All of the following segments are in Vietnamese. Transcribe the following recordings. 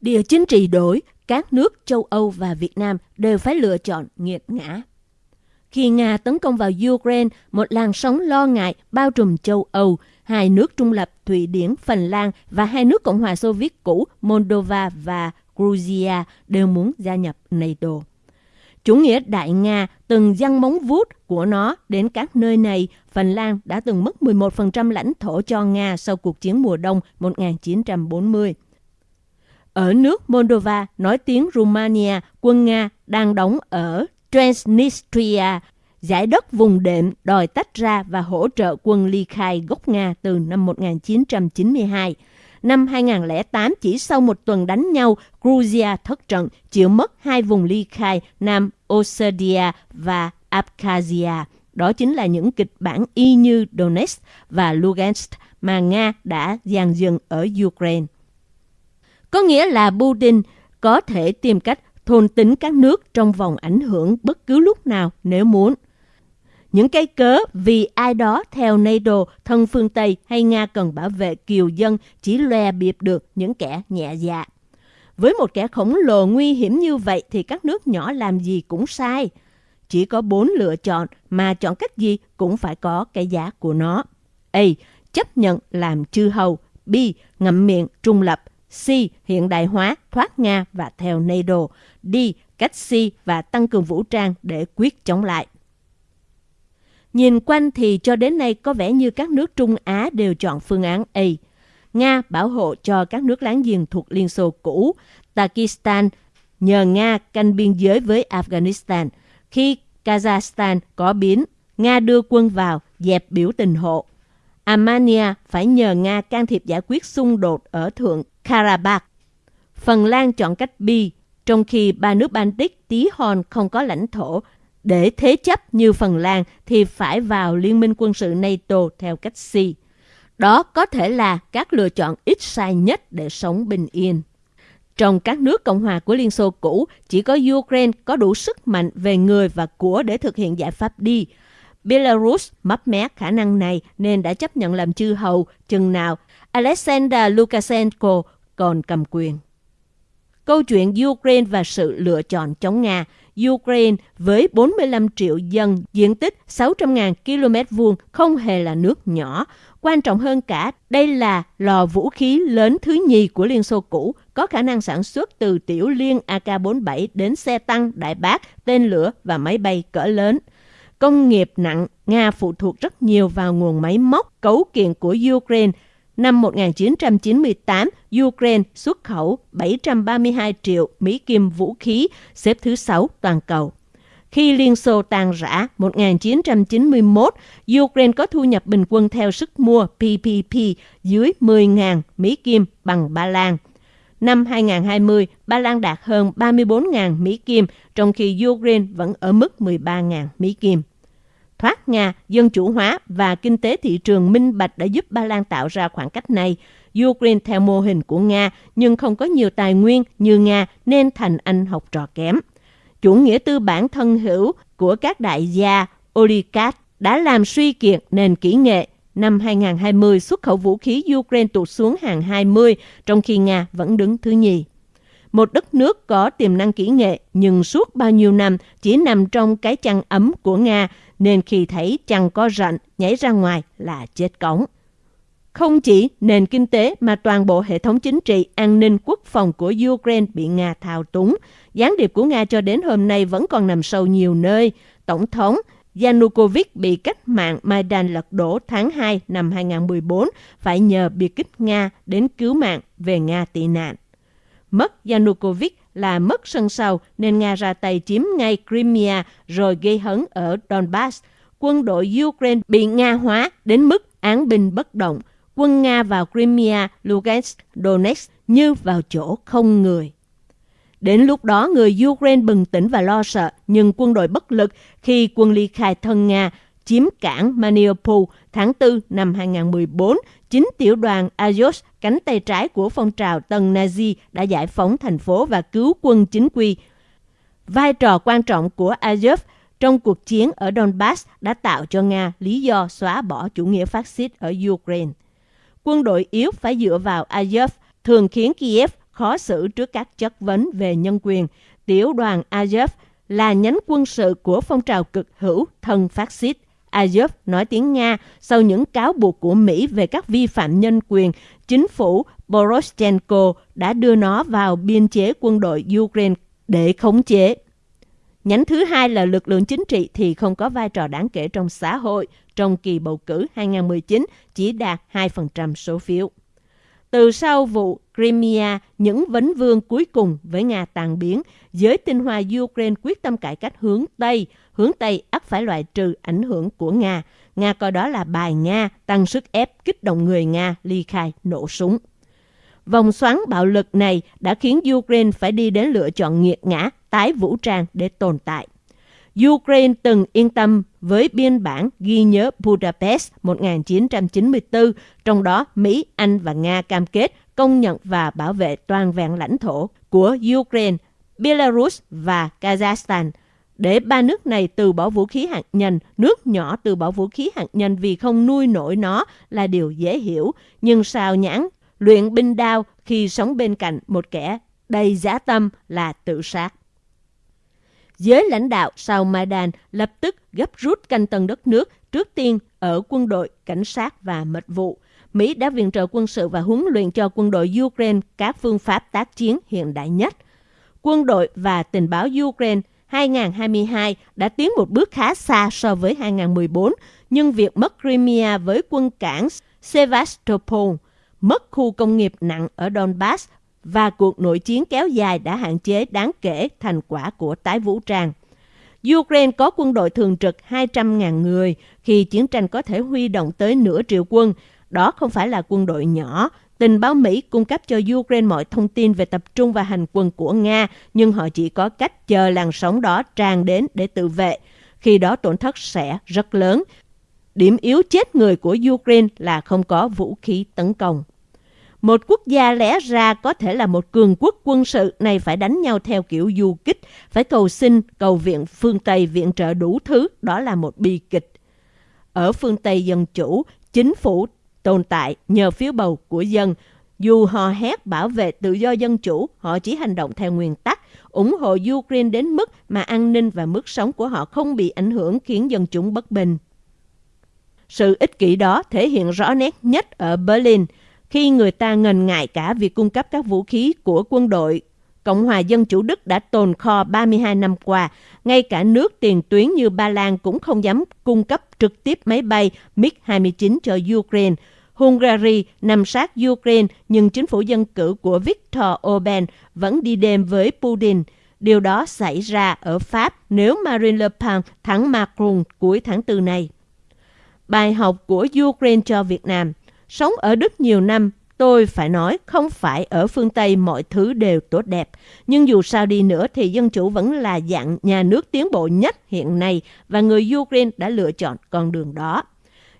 Địa chính trị đổi, các nước châu Âu và Việt Nam đều phải lựa chọn nghiệt ngã. Khi Nga tấn công vào Ukraine, một làn sóng lo ngại bao trùm châu Âu, hai nước trung lập Thụy Điển, Phần Lan và hai nước Cộng hòa Xô Viết cũ Moldova và Georgia đều muốn gia nhập NATO. Chủ nghĩa Đại Nga từng dăng móng vuốt của nó đến các nơi này. Phần Lan đã từng mất 11% lãnh thổ cho Nga sau cuộc chiến mùa đông 1940. Ở nước Moldova, nói tiếng Romania, quân Nga đang đóng ở Transnistria, giải đất vùng đệm đòi tách ra và hỗ trợ quân ly khai gốc Nga từ năm 1992. Năm 2008, chỉ sau một tuần đánh nhau, Georgia thất trận, chịu mất hai vùng ly khai Nam Ossetia và Abkhazia. Đó chính là những kịch bản y như Donetsk và Lugansk mà Nga đã dàn dựng ở Ukraine. Có nghĩa là Putin có thể tìm cách thôn tính các nước trong vòng ảnh hưởng bất cứ lúc nào nếu muốn. Những cái cớ vì ai đó theo NATO, thân phương Tây hay Nga cần bảo vệ kiều dân chỉ loe biệp được những kẻ nhẹ dạ. Với một kẻ khổng lồ nguy hiểm như vậy thì các nước nhỏ làm gì cũng sai. Chỉ có bốn lựa chọn mà chọn cách gì cũng phải có cái giá của nó. A. Chấp nhận làm chư hầu. B. Ngậm miệng trung lập. C. Hiện đại hóa, thoát Nga và theo NATO. D. Cách C và tăng cường vũ trang để quyết chống lại. Nhìn quanh thì cho đến nay có vẻ như các nước Trung Á đều chọn phương án A. Nga bảo hộ cho các nước láng giềng thuộc Liên Xô cũ. Pakistan nhờ Nga canh biên giới với Afghanistan. Khi Kazakhstan có biến, Nga đưa quân vào dẹp biểu tình hộ. Armenia phải nhờ Nga can thiệp giải quyết xung đột ở Thượng Karabakh. Phần Lan chọn cách B, trong khi ba nước Baltic tí hon không có lãnh thổ. Để thế chấp như Phần Lan thì phải vào Liên minh quân sự NATO theo cách C. Đó có thể là các lựa chọn ít sai nhất để sống bình yên. Trong các nước Cộng hòa của Liên Xô cũ, chỉ có Ukraine có đủ sức mạnh về người và của để thực hiện giải pháp đi. Belarus mấp mé khả năng này nên đã chấp nhận làm chư hầu chừng nào Alexander Lukashenko còn cầm quyền. Câu chuyện Ukraine và sự lựa chọn chống Nga Ukraine với 45 triệu dân, diện tích 600.000 km vuông không hề là nước nhỏ. Quan trọng hơn cả, đây là lò vũ khí lớn thứ nhì của Liên Xô cũ, có khả năng sản xuất từ tiểu liên AK-47 đến xe tăng, đại bác, tên lửa và máy bay cỡ lớn. Công nghiệp nặng, Nga phụ thuộc rất nhiều vào nguồn máy móc, cấu kiện của Ukraine Năm 1998, Ukraine xuất khẩu 732 triệu Mỹ Kim vũ khí, xếp thứ 6 toàn cầu. Khi Liên Xô tan rã 1991, Ukraine có thu nhập bình quân theo sức mua PPP dưới 10.000 Mỹ Kim bằng Ba Lan. Năm 2020, Ba Lan đạt hơn 34.000 Mỹ Kim, trong khi Ukraine vẫn ở mức 13.000 Mỹ Kim thoát Nga, dân chủ hóa và kinh tế thị trường minh bạch đã giúp Ba Lan tạo ra khoảng cách này. Ukraine theo mô hình của Nga nhưng không có nhiều tài nguyên như Nga nên thành anh học trò kém. Chủ nghĩa tư bản thân hữu của các đại gia oligarch đã làm suy kiệt nền kỹ nghệ. Năm 2020, xuất khẩu vũ khí Ukraine tụt xuống hàng 20, trong khi Nga vẫn đứng thứ nhì. Một đất nước có tiềm năng kỹ nghệ nhưng suốt bao nhiêu năm chỉ nằm trong cái chăn ấm của Nga nên khi thấy chăn có rận nhảy ra ngoài là chết cống. Không chỉ nền kinh tế mà toàn bộ hệ thống chính trị, an ninh quốc phòng của Ukraine bị Nga thao túng. Gián điệp của Nga cho đến hôm nay vẫn còn nằm sâu nhiều nơi. Tổng thống Yanukovych bị cách mạng Maidan lật đổ tháng 2 năm 2014 phải nhờ biệt kích Nga đến cứu mạng về Nga tị nạn. Mất Yanukovych là mất sân sau nên Nga ra tay chiếm ngay Crimea rồi gây hấn ở Donbass. Quân đội Ukraine bị Nga hóa đến mức án binh bất động. Quân Nga vào Crimea, Lugansk, Donetsk như vào chỗ không người. Đến lúc đó, người Ukraine bừng tỉnh và lo sợ, nhưng quân đội bất lực khi quân ly khai thân Nga chiếm cảng Mariupol tháng 4 năm 2014, chính tiểu đoàn Azov, cánh tay trái của phong trào Tân Nazi, đã giải phóng thành phố và cứu quân chính quy. Vai trò quan trọng của Azov trong cuộc chiến ở Donbass đã tạo cho Nga lý do xóa bỏ chủ nghĩa phát xít ở Ukraine. Quân đội yếu phải dựa vào Azov thường khiến Kiev khó xử trước các chất vấn về nhân quyền. Tiểu đoàn Azov là nhánh quân sự của phong trào cực hữu thân phát xít. Azov nói tiếng Nga sau những cáo buộc của Mỹ về các vi phạm nhân quyền, chính phủ Poroshenko đã đưa nó vào biên chế quân đội Ukraine để khống chế. Nhánh thứ hai là lực lượng chính trị thì không có vai trò đáng kể trong xã hội. Trong kỳ bầu cử 2019 chỉ đạt 2% số phiếu. Từ sau vụ Crimea, những vấn vương cuối cùng với Nga tàn biến, giới tinh hoa Ukraine quyết tâm cải cách hướng Tây. Hướng Tây ắt phải loại trừ ảnh hưởng của Nga. Nga coi đó là bài Nga, tăng sức ép kích động người Nga ly khai nổ súng. Vòng xoắn bạo lực này đã khiến Ukraine phải đi đến lựa chọn nghiệt ngã, tái vũ trang để tồn tại. Ukraine từng yên tâm với biên bản ghi nhớ Budapest 1994, trong đó Mỹ, Anh và Nga cam kết công nhận và bảo vệ toàn vẹn lãnh thổ của Ukraine, Belarus và Kazakhstan để ba nước này từ bỏ vũ khí hạt nhân, nước nhỏ từ bỏ vũ khí hạt nhân vì không nuôi nổi nó là điều dễ hiểu. Nhưng sao nhãn, luyện binh đao khi sống bên cạnh một kẻ đầy giá tâm là tự sát. Giới lãnh đạo sau Maidan lập tức gấp rút canh tân đất nước, trước tiên ở quân đội, cảnh sát và mật vụ. Mỹ đã viện trợ quân sự và huấn luyện cho quân đội Ukraine các phương pháp tác chiến hiện đại nhất. Quân đội và tình báo Ukraine 2022 đã tiến một bước khá xa so với 2014, nhưng việc mất Crimea với quân cảng Sevastopol, mất khu công nghiệp nặng ở Donbass và cuộc nội chiến kéo dài đã hạn chế đáng kể thành quả của tái vũ trang. Ukraine có quân đội thường trực 200.000 người khi chiến tranh có thể huy động tới nửa triệu quân. Đó không phải là quân đội nhỏ. Tình báo Mỹ cung cấp cho Ukraine mọi thông tin về tập trung và hành quân của Nga, nhưng họ chỉ có cách chờ làn sóng đó tràn đến để tự vệ. Khi đó tổn thất sẽ rất lớn. Điểm yếu chết người của Ukraine là không có vũ khí tấn công. Một quốc gia lẽ ra có thể là một cường quốc quân sự này phải đánh nhau theo kiểu du kích, phải cầu xin, cầu viện phương Tây viện trợ đủ thứ, đó là một bi kịch. Ở phương Tây dân chủ, chính phủ tồn tại nhờ phiếu bầu của dân. Dù họ hét bảo vệ tự do dân chủ, họ chỉ hành động theo nguyên tắc, ủng hộ Ukraine đến mức mà an ninh và mức sống của họ không bị ảnh hưởng khiến dân chúng bất bình. Sự ích kỷ đó thể hiện rõ nét nhất ở Berlin – khi người ta ngần ngại cả việc cung cấp các vũ khí của quân đội. Cộng hòa Dân Chủ Đức đã tồn kho 32 năm qua, ngay cả nước tiền tuyến như Ba Lan cũng không dám cung cấp trực tiếp máy bay MiG-29 cho Ukraine. Hungary nằm sát Ukraine nhưng chính phủ dân cử của Viktor Orbán vẫn đi đêm với Putin. Điều đó xảy ra ở Pháp nếu Marine Le Pen thắng Macron cuối tháng 4 này. Bài học của Ukraine cho Việt Nam – Sống ở Đức nhiều năm, tôi phải nói không phải ở phương Tây mọi thứ đều tốt đẹp. Nhưng dù sao đi nữa thì dân chủ vẫn là dạng nhà nước tiến bộ nhất hiện nay và người Ukraine đã lựa chọn con đường đó.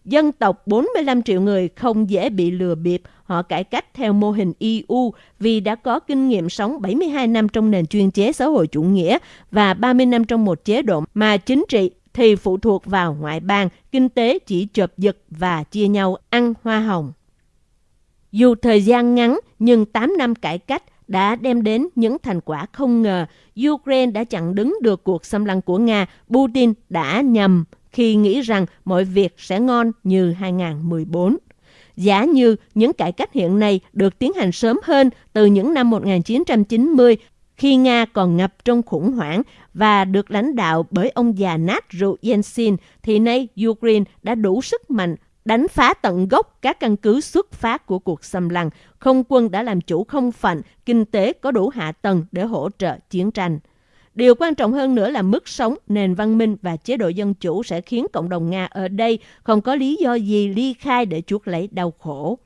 Dân tộc 45 triệu người không dễ bị lừa bịp, họ cải cách theo mô hình EU vì đã có kinh nghiệm sống 72 năm trong nền chuyên chế xã hội chủ nghĩa và 30 năm trong một chế độ mà chính trị thì phụ thuộc vào ngoại bang, kinh tế chỉ chộp giật và chia nhau ăn hoa hồng. Dù thời gian ngắn, nhưng 8 năm cải cách đã đem đến những thành quả không ngờ. Ukraine đã chặn đứng được cuộc xâm lăng của Nga. Putin đã nhầm khi nghĩ rằng mọi việc sẽ ngon như 2014. Giả như những cải cách hiện nay được tiến hành sớm hơn từ những năm 1990 khi Nga còn ngập trong khủng hoảng và được lãnh đạo bởi ông già nát rượu Yeltsin, thì nay Ukraine đã đủ sức mạnh đánh phá tận gốc các căn cứ xuất phát của cuộc xâm lăng. Không quân đã làm chủ không phận, kinh tế có đủ hạ tầng để hỗ trợ chiến tranh. Điều quan trọng hơn nữa là mức sống, nền văn minh và chế độ dân chủ sẽ khiến cộng đồng Nga ở đây không có lý do gì ly khai để chuốc lấy đau khổ.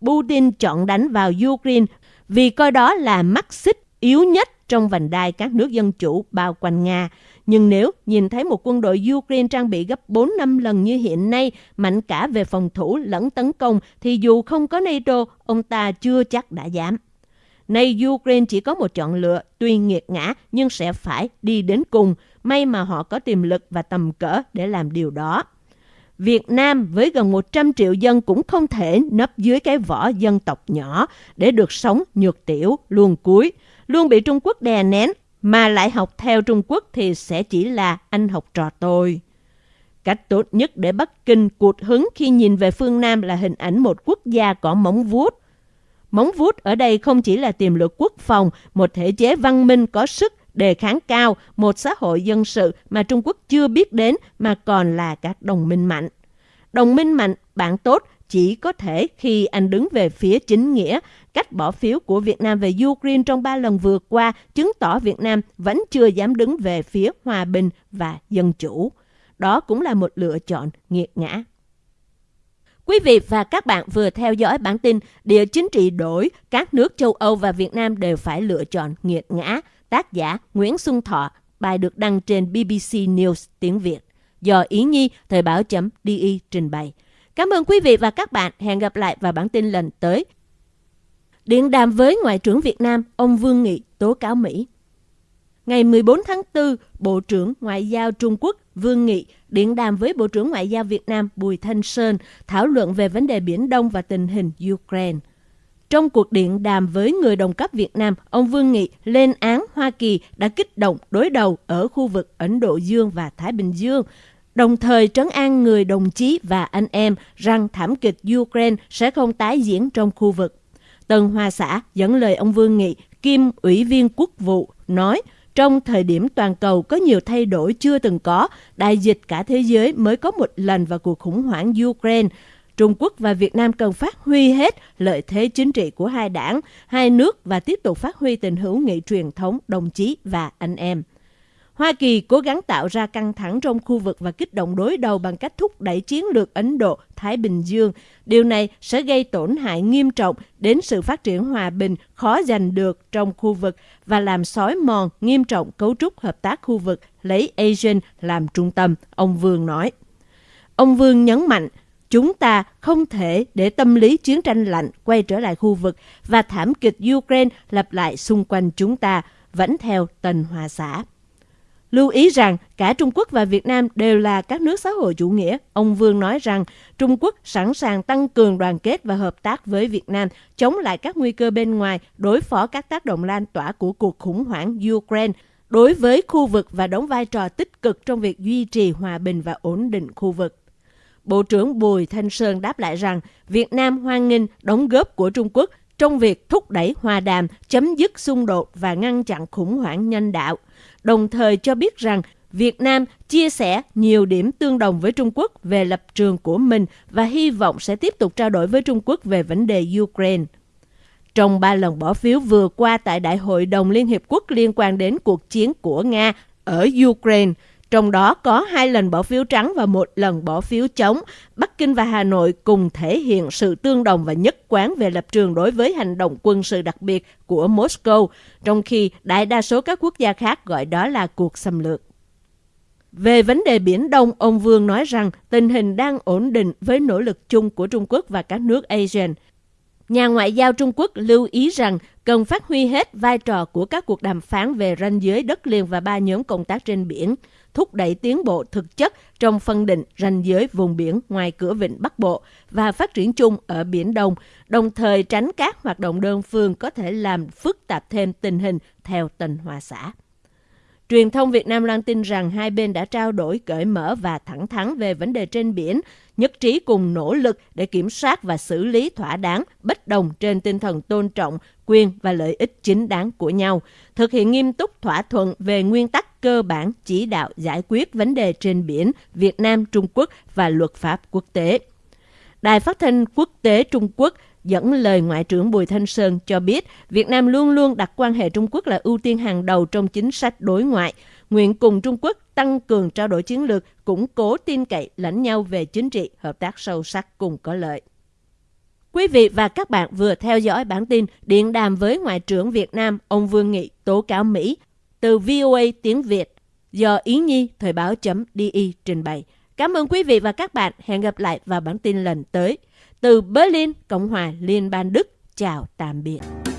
Putin chọn đánh vào Ukraine vì coi đó là mắt xích yếu nhất trong vành đai các nước dân chủ bao quanh Nga. Nhưng nếu nhìn thấy một quân đội Ukraine trang bị gấp 4 năm lần như hiện nay, mạnh cả về phòng thủ lẫn tấn công, thì dù không có NATO, ông ta chưa chắc đã dám. Nay Ukraine chỉ có một chọn lựa, tuy nghiệt ngã nhưng sẽ phải đi đến cùng. May mà họ có tiềm lực và tầm cỡ để làm điều đó. Việt Nam với gần 100 triệu dân cũng không thể nấp dưới cái vỏ dân tộc nhỏ để được sống nhược tiểu, luôn cuối, luôn bị Trung Quốc đè nén, mà lại học theo Trung Quốc thì sẽ chỉ là anh học trò tôi. Cách tốt nhất để Bắc Kinh cuột hứng khi nhìn về phương Nam là hình ảnh một quốc gia có móng vuốt. Móng vuốt ở đây không chỉ là tiềm lực quốc phòng, một thể chế văn minh có sức đề kháng cao, một xã hội dân sự mà Trung Quốc chưa biết đến mà còn là các đồng minh mạnh. Đồng minh mạnh, bạn tốt chỉ có thể khi anh đứng về phía chính nghĩa. Cách bỏ phiếu của Việt Nam về Ukraine trong ba lần vừa qua chứng tỏ Việt Nam vẫn chưa dám đứng về phía hòa bình và dân chủ. Đó cũng là một lựa chọn nghiệt ngã. Quý vị và các bạn vừa theo dõi bản tin Địa chính trị đổi, các nước châu Âu và Việt Nam đều phải lựa chọn nghiệt ngã. Tác giả Nguyễn Xuân Thọ, bài được đăng trên BBC News tiếng Việt. Do Ý Nhi, Thời báo.di trình bày. Cảm ơn quý vị và các bạn. Hẹn gặp lại vào bản tin lần tới. Điện đàm với Ngoại trưởng Việt Nam, ông Vương Nghị tố cáo Mỹ. Ngày 14 tháng 4, Bộ trưởng Ngoại giao Trung Quốc Vương Nghị điện đàm với Bộ trưởng Ngoại giao Việt Nam Bùi Thanh Sơn thảo luận về vấn đề Biển Đông và tình hình Ukraine. Trong cuộc điện đàm với người đồng cấp Việt Nam, ông Vương Nghị lên án Hoa Kỳ đã kích động đối đầu ở khu vực Ấn Độ Dương và Thái Bình Dương, đồng thời trấn an người đồng chí và anh em rằng thảm kịch Ukraine sẽ không tái diễn trong khu vực. Tân Hoa Xã dẫn lời ông Vương Nghị, kim ủy viên quốc vụ, nói trong thời điểm toàn cầu có nhiều thay đổi chưa từng có, đại dịch cả thế giới mới có một lần vào cuộc khủng hoảng Ukraine, Trung Quốc và Việt Nam cần phát huy hết lợi thế chính trị của hai đảng, hai nước và tiếp tục phát huy tình hữu nghị truyền thống đồng chí và anh em. Hoa Kỳ cố gắng tạo ra căng thẳng trong khu vực và kích động đối đầu bằng cách thúc đẩy chiến lược Ấn Độ-Thái Bình Dương. Điều này sẽ gây tổn hại nghiêm trọng đến sự phát triển hòa bình khó giành được trong khu vực và làm xói mòn nghiêm trọng cấu trúc hợp tác khu vực lấy ASEAN làm trung tâm, ông Vương nói. Ông Vương nhấn mạnh, Chúng ta không thể để tâm lý chiến tranh lạnh quay trở lại khu vực và thảm kịch Ukraine lặp lại xung quanh chúng ta, vẫn theo Tần Hòa Xã. Lưu ý rằng cả Trung Quốc và Việt Nam đều là các nước xã hội chủ nghĩa. Ông Vương nói rằng Trung Quốc sẵn sàng tăng cường đoàn kết và hợp tác với Việt Nam, chống lại các nguy cơ bên ngoài, đối phó các tác động lan tỏa của cuộc khủng hoảng Ukraine đối với khu vực và đóng vai trò tích cực trong việc duy trì hòa bình và ổn định khu vực. Bộ trưởng Bùi Thanh Sơn đáp lại rằng Việt Nam hoan nghênh đóng góp của Trung Quốc trong việc thúc đẩy hòa đàm, chấm dứt xung đột và ngăn chặn khủng hoảng nhân đạo, đồng thời cho biết rằng Việt Nam chia sẻ nhiều điểm tương đồng với Trung Quốc về lập trường của mình và hy vọng sẽ tiếp tục trao đổi với Trung Quốc về vấn đề Ukraine. Trong ba lần bỏ phiếu vừa qua tại Đại hội đồng Liên Hiệp Quốc liên quan đến cuộc chiến của Nga ở Ukraine, trong đó có hai lần bỏ phiếu trắng và một lần bỏ phiếu chống. Bắc Kinh và Hà Nội cùng thể hiện sự tương đồng và nhất quán về lập trường đối với hành động quân sự đặc biệt của Moscow, trong khi đại đa số các quốc gia khác gọi đó là cuộc xâm lược. Về vấn đề Biển Đông, ông Vương nói rằng tình hình đang ổn định với nỗ lực chung của Trung Quốc và các nước ASEAN. Nhà ngoại giao Trung Quốc lưu ý rằng cần phát huy hết vai trò của các cuộc đàm phán về ranh giới đất liền và ba nhóm công tác trên biển – thúc đẩy tiến bộ thực chất trong phân định ranh giới vùng biển ngoài cửa vịnh Bắc Bộ và phát triển chung ở Biển Đông, đồng thời tránh các hoạt động đơn phương có thể làm phức tạp thêm tình hình theo tình hòa xã. Truyền thông Việt Nam loan tin rằng hai bên đã trao đổi cởi mở và thẳng thắn về vấn đề trên biển, nhất trí cùng nỗ lực để kiểm soát và xử lý thỏa đáng bất đồng trên tinh thần tôn trọng quyền và lợi ích chính đáng của nhau, thực hiện nghiêm túc thỏa thuận về nguyên tắc cơ bản chỉ đạo giải quyết vấn đề trên biển Việt Nam Trung Quốc và luật pháp quốc tế. Đài phát thanh quốc tế Trung Quốc dẫn lời Ngoại trưởng Bùi Thanh Sơn cho biết Việt Nam luôn luôn đặt quan hệ Trung Quốc là ưu tiên hàng đầu trong chính sách đối ngoại, nguyện cùng Trung Quốc tăng cường trao đổi chiến lược, củng cố tin cậy lẫn nhau về chính trị, hợp tác sâu sắc cùng có lợi. Quý vị và các bạn vừa theo dõi bản tin Điện đàm với Ngoại trưởng Việt Nam ông Vương Nghị tố cáo Mỹ từ VOA tiếng Việt do Ý Nhi Thời báo.di trình bày. Cảm ơn quý vị và các bạn. Hẹn gặp lại vào bản tin lần tới. Từ Berlin, Cộng hòa Liên bang Đức. Chào tạm biệt.